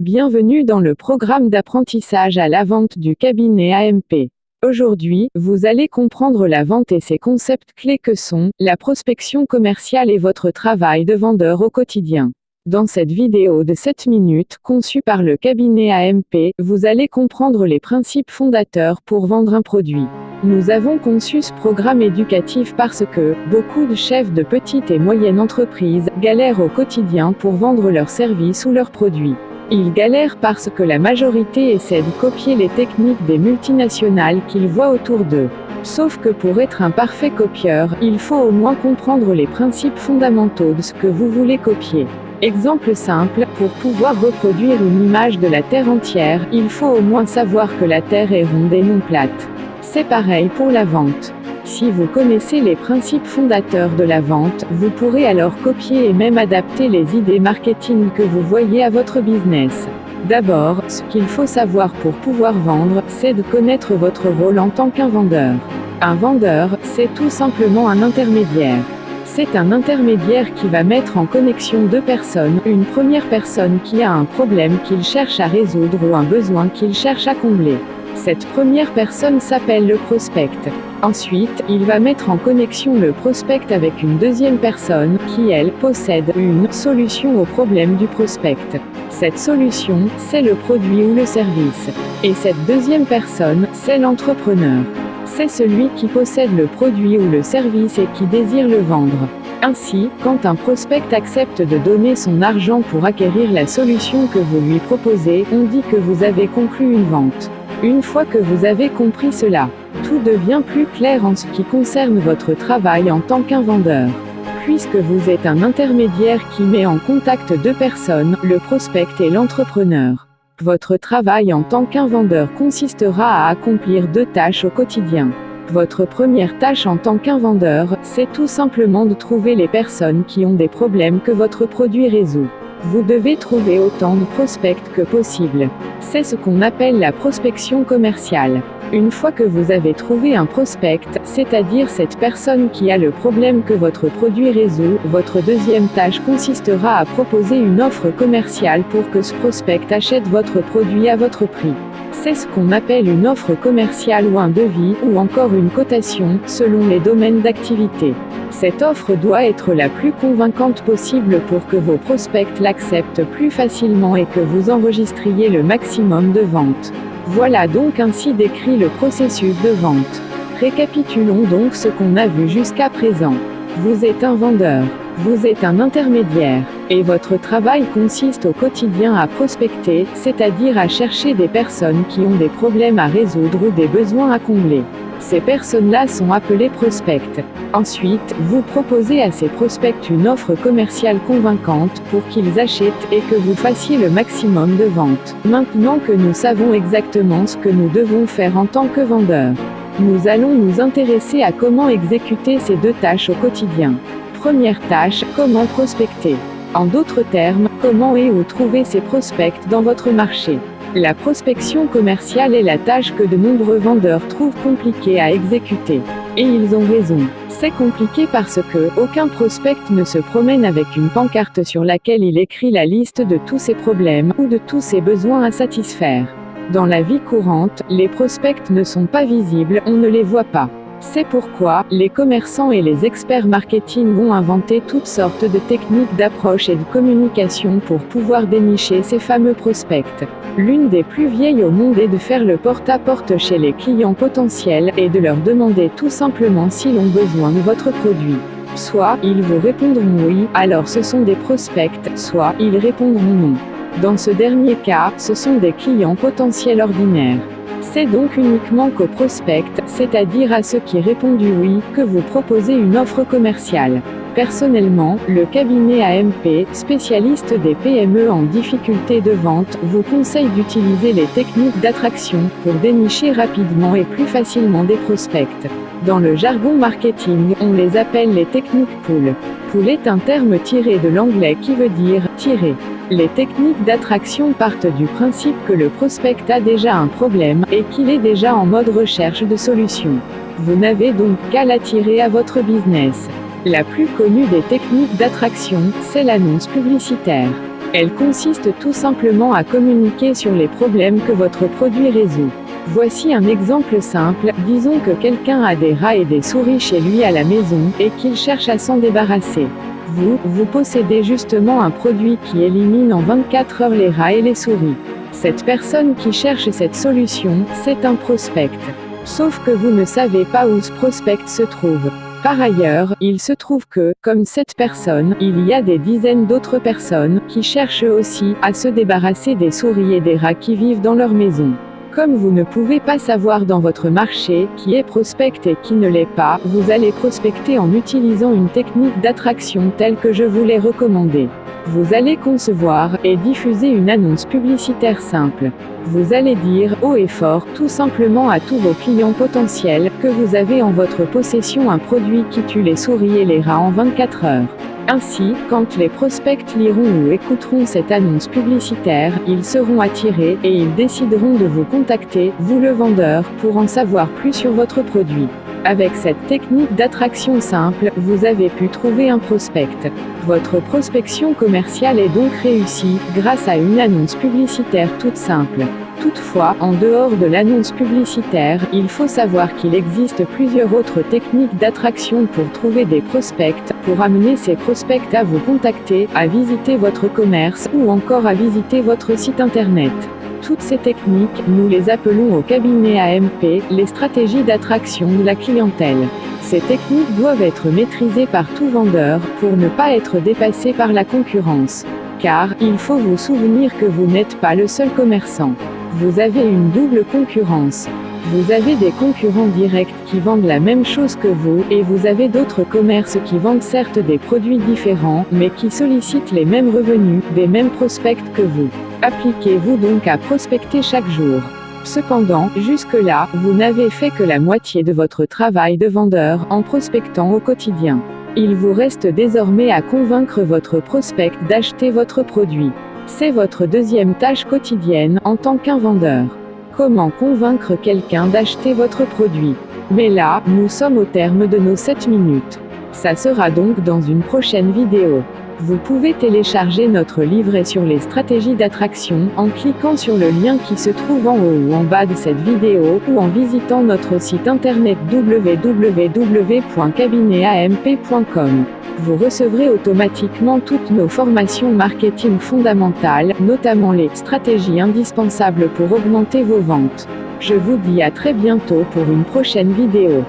Bienvenue dans le programme d'apprentissage à la vente du cabinet AMP. Aujourd'hui, vous allez comprendre la vente et ses concepts clés que sont la prospection commerciale et votre travail de vendeur au quotidien. Dans cette vidéo de 7 minutes, conçue par le cabinet AMP, vous allez comprendre les principes fondateurs pour vendre un produit. Nous avons conçu ce programme éducatif parce que, beaucoup de chefs de petites et moyennes entreprises, galèrent au quotidien pour vendre leurs services ou leurs produits. Ils galèrent parce que la majorité essaie de copier les techniques des multinationales qu'ils voient autour d'eux. Sauf que pour être un parfait copieur, il faut au moins comprendre les principes fondamentaux de ce que vous voulez copier. Exemple simple, pour pouvoir reproduire une image de la Terre entière, il faut au moins savoir que la Terre est ronde et non plate. C'est pareil pour la vente. Si vous connaissez les principes fondateurs de la vente, vous pourrez alors copier et même adapter les idées marketing que vous voyez à votre business. D'abord, ce qu'il faut savoir pour pouvoir vendre, c'est de connaître votre rôle en tant qu'un vendeur. Un vendeur, c'est tout simplement un intermédiaire. C'est un intermédiaire qui va mettre en connexion deux personnes, une première personne qui a un problème qu'il cherche à résoudre ou un besoin qu'il cherche à combler. Cette première personne s'appelle le prospect. Ensuite, il va mettre en connexion le prospect avec une deuxième personne, qui elle, possède une solution au problème du prospect. Cette solution, c'est le produit ou le service. Et cette deuxième personne, c'est l'entrepreneur. C'est celui qui possède le produit ou le service et qui désire le vendre. Ainsi, quand un prospect accepte de donner son argent pour acquérir la solution que vous lui proposez, on dit que vous avez conclu une vente. Une fois que vous avez compris cela, tout devient plus clair en ce qui concerne votre travail en tant qu'un vendeur. Puisque vous êtes un intermédiaire qui met en contact deux personnes, le prospect et l'entrepreneur. Votre travail en tant qu'un vendeur consistera à accomplir deux tâches au quotidien. Votre première tâche en tant qu'un vendeur, c'est tout simplement de trouver les personnes qui ont des problèmes que votre produit résout. Vous devez trouver autant de prospects que possible. C'est ce qu'on appelle la prospection commerciale. Une fois que vous avez trouvé un prospect, c'est-à-dire cette personne qui a le problème que votre produit résout, votre deuxième tâche consistera à proposer une offre commerciale pour que ce prospect achète votre produit à votre prix. C'est ce qu'on appelle une offre commerciale ou un devis, ou encore une cotation, selon les domaines d'activité? Cette offre doit être la plus convaincante possible pour que vos prospects l'acceptent plus facilement et que vous enregistriez le maximum de ventes. Voilà donc ainsi décrit le processus de vente. Récapitulons donc ce qu'on a vu jusqu'à présent. Vous êtes un vendeur. Vous êtes un intermédiaire, et votre travail consiste au quotidien à prospecter, c'est-à-dire à chercher des personnes qui ont des problèmes à résoudre ou des besoins à combler. Ces personnes-là sont appelées prospects. Ensuite, vous proposez à ces prospects une offre commerciale convaincante pour qu'ils achètent et que vous fassiez le maximum de ventes. Maintenant que nous savons exactement ce que nous devons faire en tant que vendeurs, nous allons nous intéresser à comment exécuter ces deux tâches au quotidien. Première tâche, comment prospecter. En d'autres termes, comment et où trouver ces prospects dans votre marché? La prospection commerciale est la tâche que de nombreux vendeurs trouvent compliquée à exécuter. Et ils ont raison. C'est compliqué parce que aucun prospect ne se promène avec une pancarte sur laquelle il écrit la liste de tous ses problèmes ou de tous ses besoins à satisfaire. Dans la vie courante, les prospects ne sont pas visibles, on ne les voit pas. C'est pourquoi, les commerçants et les experts marketing ont inventé toutes sortes de techniques d'approche et de communication pour pouvoir dénicher ces fameux prospects. L'une des plus vieilles au monde est de faire le porte-à-porte chez les clients potentiels et de leur demander tout simplement s'ils ont besoin de votre produit. Soit, ils vous répondront oui, alors ce sont des prospects, soit, ils répondront non. Dans ce dernier cas, ce sont des clients potentiels ordinaires. C'est donc uniquement qu'aux prospects, c'est-à-dire à ceux qui répondent oui, que vous proposez une offre commerciale. Personnellement, le cabinet AMP, spécialiste des PME en difficulté de vente, vous conseille d'utiliser les techniques d'attraction pour dénicher rapidement et plus facilement des prospects. Dans le jargon marketing, on les appelle les techniques pull. Pull est un terme tiré de l'anglais qui veut dire tirer. Les techniques d'attraction partent du principe que le prospect a déjà un problème et qu'il est déjà en mode recherche de solutions. Vous n'avez donc qu'à l'attirer à votre business. La plus connue des techniques d'attraction, c'est l'annonce publicitaire. Elle consiste tout simplement à communiquer sur les problèmes que votre produit résout. Voici un exemple simple, disons que quelqu'un a des rats et des souris chez lui à la maison, et qu'il cherche à s'en débarrasser. Vous, vous possédez justement un produit qui élimine en 24 heures les rats et les souris. Cette personne qui cherche cette solution, c'est un prospect. Sauf que vous ne savez pas où ce prospect se trouve. Par ailleurs, il se trouve que, comme cette personne, il y a des dizaines d'autres personnes qui cherchent aussi à se débarrasser des souris et des rats qui vivent dans leur maison. Comme vous ne pouvez pas savoir dans votre marché qui est prospect et qui ne l'est pas, vous allez prospecter en utilisant une technique d'attraction telle que je vous l'ai recommandée. Vous allez concevoir et diffuser une annonce publicitaire simple. Vous allez dire haut et fort tout simplement à tous vos clients potentiels que vous avez en votre possession un produit qui tue les souris et les rats en 24 heures. Ainsi, quand les prospects liront ou écouteront cette annonce publicitaire, ils seront attirés et ils décideront de vous contacter, vous le vendeur, pour en savoir plus sur votre produit. Avec cette technique d'attraction simple, vous avez pu trouver un prospect. Votre prospection commerciale est donc réussie, grâce à une annonce publicitaire toute simple. Toutefois, en dehors de l'annonce publicitaire, il faut savoir qu'il existe plusieurs autres techniques d'attraction pour trouver des prospects, pour amener ces prospects à vous contacter, à visiter votre commerce ou encore à visiter votre site internet. Toutes ces techniques, nous les appelons au cabinet AMP, les stratégies d'attraction de la clientèle. Ces techniques doivent être maîtrisées par tout vendeur, pour ne pas être dépassées par la concurrence. Car, il faut vous souvenir que vous n'êtes pas le seul commerçant. Vous avez une double concurrence. Vous avez des concurrents directs qui vendent la même chose que vous, et vous avez d'autres commerces qui vendent certes des produits différents, mais qui sollicitent les mêmes revenus, des mêmes prospects que vous. Appliquez-vous donc à prospecter chaque jour. Cependant, jusque-là, vous n'avez fait que la moitié de votre travail de vendeur en prospectant au quotidien. Il vous reste désormais à convaincre votre prospect d'acheter votre produit. C'est votre deuxième tâche quotidienne en tant qu'un vendeur. Comment convaincre quelqu'un d'acheter votre produit? Mais là, nous sommes au terme de nos 7 minutes. Ça sera donc dans une prochaine vidéo. Vous pouvez télécharger notre livret sur les stratégies d'attraction en cliquant sur le lien qui se trouve en haut ou en bas de cette vidéo ou en visitant notre site internet www.cabinetamp.com. Vous recevrez automatiquement toutes nos formations marketing fondamentales, notamment les stratégies indispensables pour augmenter vos ventes. Je vous dis à très bientôt pour une prochaine vidéo.